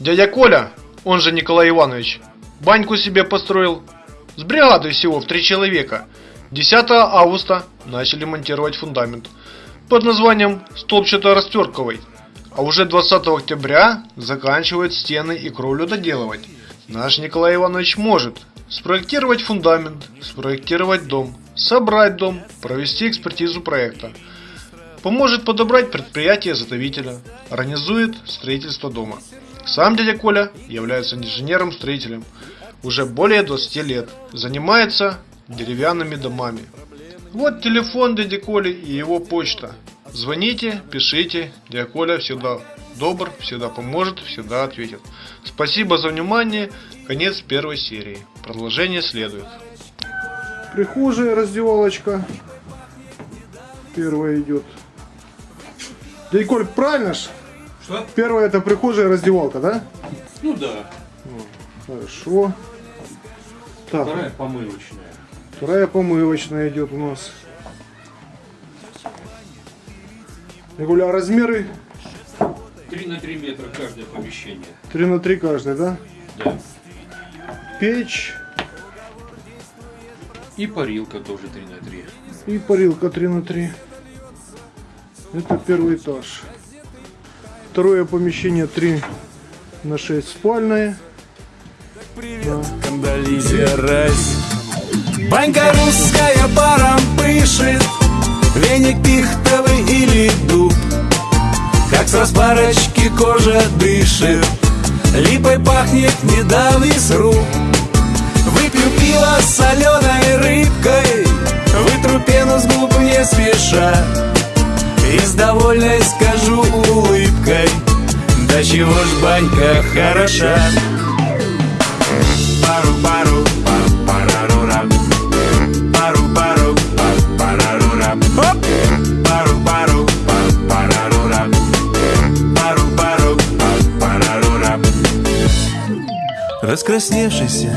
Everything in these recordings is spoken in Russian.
Дядя Коля, он же Николай Иванович, баньку себе построил. С бригадой всего в три человека. 10 августа начали монтировать фундамент под названием столбчато-растверковый. А уже 20 октября заканчивают стены и кровлю доделывать. Наш Николай Иванович может спроектировать фундамент, спроектировать дом, собрать дом, провести экспертизу проекта. Поможет подобрать предприятие-заготовителя, организует строительство дома. Сам дядя Коля является инженером-строителем уже более 20 лет, занимается деревянными домами. Вот телефон дяди Коли и его почта. Звоните, пишите, дядя Коля всегда добр, всегда поможет, всегда ответит. Спасибо за внимание, конец первой серии. Продолжение следует. Прихожая, раздевалочка. Первая идет. Дядя Коль, правильно ж? Что? Первая это прихожая, раздевалка, да? Ну да. Хорошо. Так, Вторая помывочная. вторая помывочная идет у нас. Коля, а размеры 3 на 3 метра каждое помещение. 3 на 3 каждый, да? Да. Печь И парилка тоже 3 на 3. и парилка 3 на 3. Это первый этаж. Второе помещение 3 на 6 спальное. Привет, Кандализия Райс. Банька русская паром пышет, Веник пихтовый или дуб. Как с распарочки кожа дышит, Липой пахнет недавний сруб. Выпью пиво с соленой рыбкой, Вытру пену с губ не спеша, И с довольной скажу улыбкой, Да чего ж банька хороша. Пару-пару, па-парарура. Пару-пару, па-парарура. Оп! Пару-пару, па-парарура. Пару-пару, па-парарура. Раскрасневшийся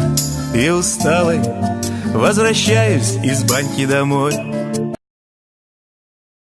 и усталый Возвращаюсь из баньки домой